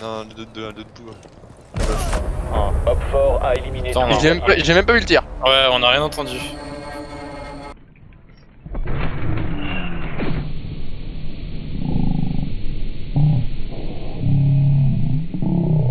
Non, le 2-2, le J'ai même, pas- j'ai même pas vu le tir. Ouais, on a rien entendu.